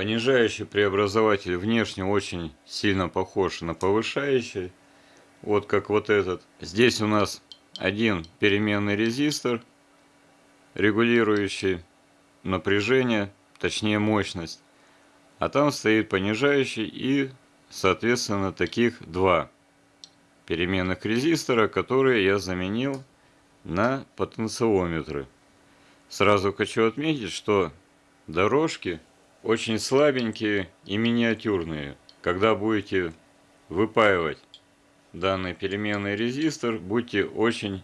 Понижающий преобразователь внешне очень сильно похож на повышающий. Вот как вот этот. Здесь у нас один переменный резистор, регулирующий напряжение, точнее мощность. А там стоит понижающий и, соответственно, таких два переменных резистора, которые я заменил на потенциометры. Сразу хочу отметить, что дорожки очень слабенькие и миниатюрные. Когда будете выпаивать данный переменный резистор, будьте очень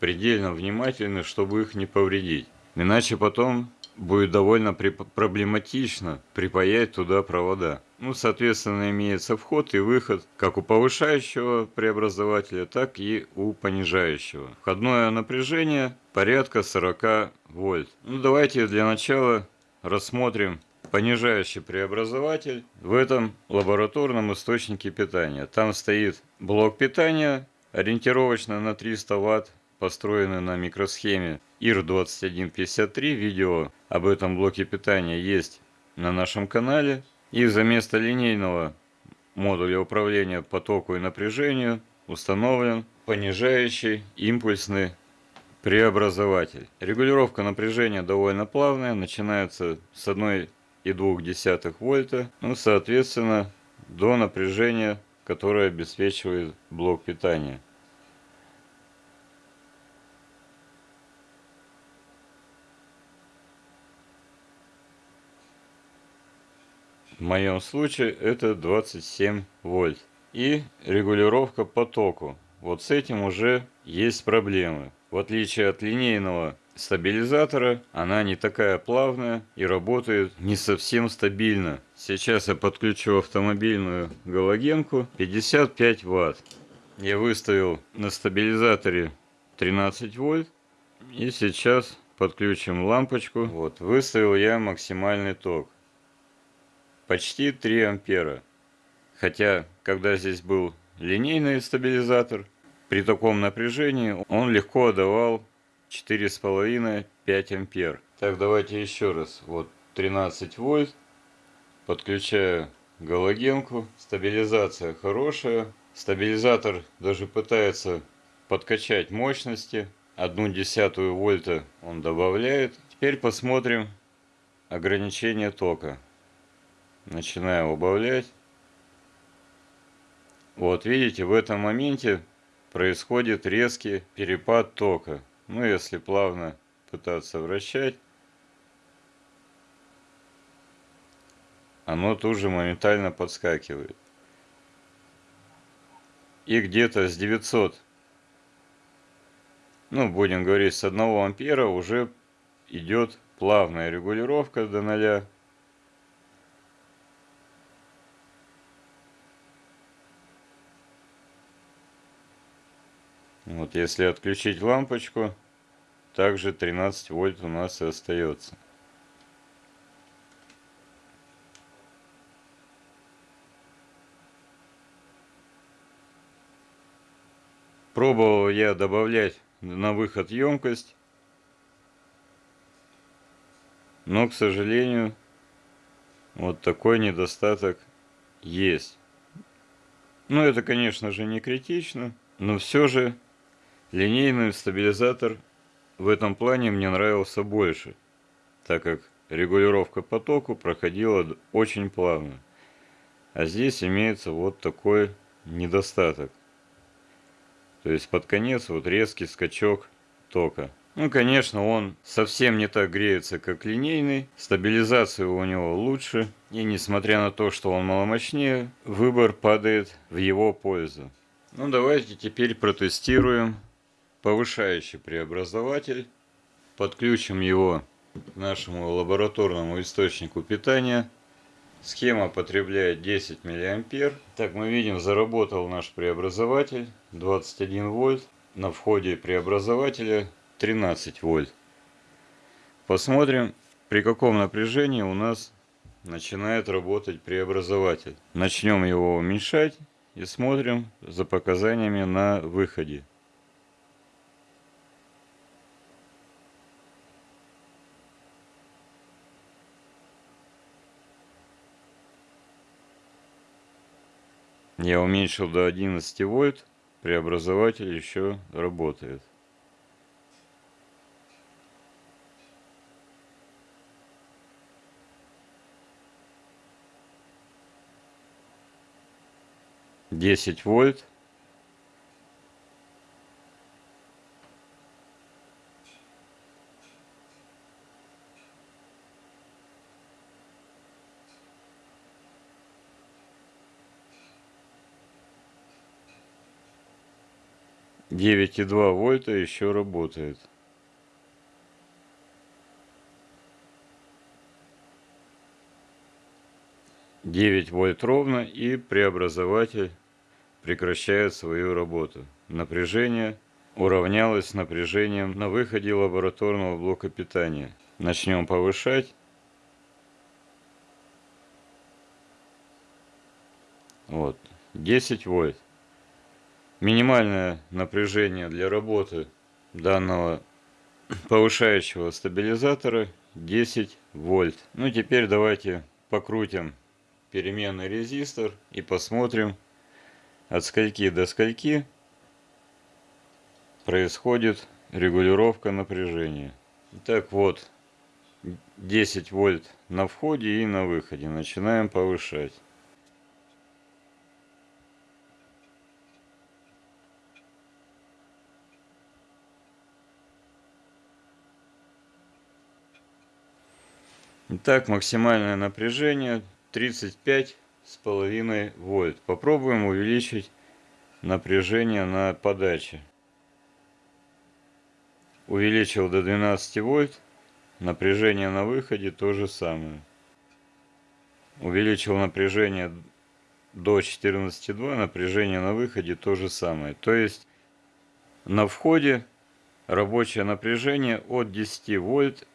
предельно внимательны, чтобы их не повредить. Иначе потом будет довольно проблематично припаять туда провода. Ну, соответственно, имеется вход и выход как у повышающего преобразователя, так и у понижающего. Входное напряжение порядка 40 вольт. Ну, давайте для начала рассмотрим понижающий преобразователь в этом лабораторном источнике питания. Там стоит блок питания, ориентировочно на 300 ватт, построенный на микросхеме IR2153. Видео об этом блоке питания есть на нашем канале. И за место линейного модуля управления потоку и напряжению установлен понижающий импульсный преобразователь. Регулировка напряжения довольно плавная, начинается с 1,2 вольта, ну, соответственно, до напряжения, которое обеспечивает блок питания. В моем случае это 27 вольт. И регулировка по току. Вот с этим уже есть проблемы. В отличие от линейного стабилизатора, она не такая плавная и работает не совсем стабильно. Сейчас я подключу автомобильную галогенку 55 ватт. Я выставил на стабилизаторе 13 вольт. И сейчас подключим лампочку. Вот, выставил я максимальный ток почти 3 ампера. Хотя, когда здесь был линейный стабилизатор, при таком напряжении он легко давал 4,5-5 ампер. Так, давайте еще раз. Вот 13 вольт. Подключаю галогенку. Стабилизация хорошая. Стабилизатор даже пытается подкачать мощности. Одну десятую вольта он добавляет. Теперь посмотрим ограничение тока начинаю убавлять. Вот видите, в этом моменте происходит резкий перепад тока. Ну, если плавно пытаться вращать, оно тут же моментально подскакивает. И где-то с 900, ну, будем говорить, с 1 ампера уже идет плавная регулировка до 0. Вот если отключить лампочку, также 13 вольт у нас и остается. Пробовал я добавлять на выход емкость, но, к сожалению, вот такой недостаток есть. Но это, конечно же, не критично, но все же Линейный стабилизатор в этом плане мне нравился больше, так как регулировка потоку проходила очень плавно. А здесь имеется вот такой недостаток. То есть под конец вот резкий скачок тока. Ну, конечно, он совсем не так греется, как линейный. Стабилизация у него лучше. И несмотря на то, что он маломощнее, выбор падает в его пользу. Ну, давайте теперь протестируем повышающий преобразователь. Подключим его к нашему лабораторному источнику питания. Схема потребляет 10 миллиампер. Так мы видим, заработал наш преобразователь 21 вольт. На входе преобразователя 13 вольт. Посмотрим, при каком напряжении у нас начинает работать преобразователь. Начнем его уменьшать и смотрим за показаниями на выходе. Я уменьшил до 11 вольт, преобразователь еще работает. Десять вольт. 9,2 вольта еще работает. Девять вольт ровно и преобразователь прекращает свою работу. Напряжение уравнялось с напряжением на выходе лабораторного блока питания. Начнем повышать. Вот, 10 вольт. Минимальное напряжение для работы данного повышающего стабилизатора 10 вольт. Ну теперь давайте покрутим переменный резистор и посмотрим от скольки до скольки происходит регулировка напряжения. Так вот 10 вольт на входе и на выходе. Начинаем повышать. Итак, максимальное напряжение 35 с половиной вольт. Попробуем увеличить напряжение на подаче. Увеличил до 12 вольт. Напряжение на выходе то же самое. Увеличил напряжение до 14,2, напряжение на выходе то же самое. То есть на входе рабочее напряжение от 10 вольт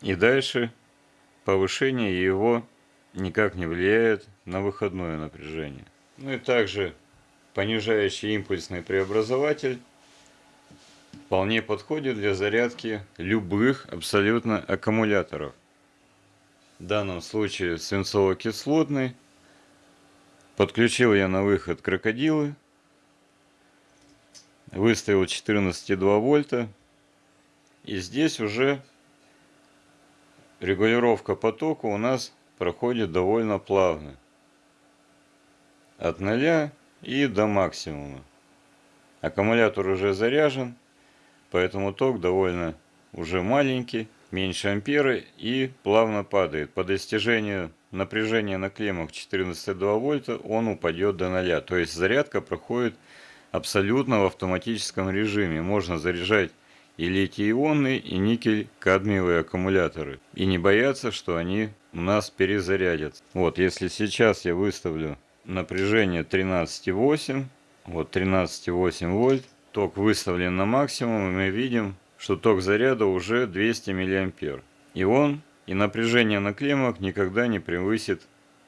и дальше повышение его никак не влияет на выходное напряжение. Ну и также понижающий импульсный преобразователь вполне подходит для зарядки любых абсолютно аккумуляторов. В данном случае свинцово-кислотный. Подключил я на выход крокодилы. Выставил 14,2 вольта. И здесь уже регулировка потока у нас проходит довольно плавно. От нуля и до максимума. Аккумулятор уже заряжен, поэтому ток довольно уже маленький, меньше ампера и плавно падает. По достижению напряжения на клеммах 14,2 вольта он упадет до нуля. То есть зарядка проходит абсолютно в автоматическом режиме. Можно заряжать и литий-ионные, и никель-кадмиевые аккумуляторы. И не бояться, что они у нас перезарядятся. Вот, если сейчас я выставлю напряжение 13,8, вот 13,8 вольт, ток выставлен на максимум, и мы видим, что ток заряда уже 200 миллиампер. И он, и напряжение на клеммах никогда не превысит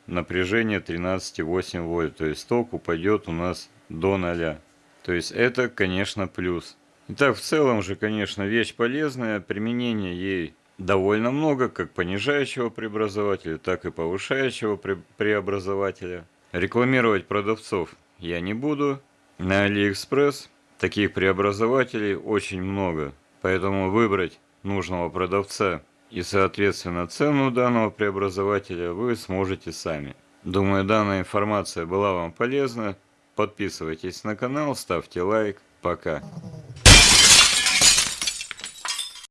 напряжение 13,8 вольт. То есть ток упадет у нас до 0. То есть это, конечно, плюс. Итак, в целом же, конечно, вещь полезная, применения ей довольно много, как понижающего преобразователя, так и повышающего преобразователя. Рекламировать продавцов я не буду. На Алиэкспресс таких преобразователей очень много, поэтому выбрать нужного продавца и, соответственно, цену данного преобразователя вы сможете сами. Думаю, данная информация была вам полезна. Подписывайтесь на канал, ставьте лайк. Пока.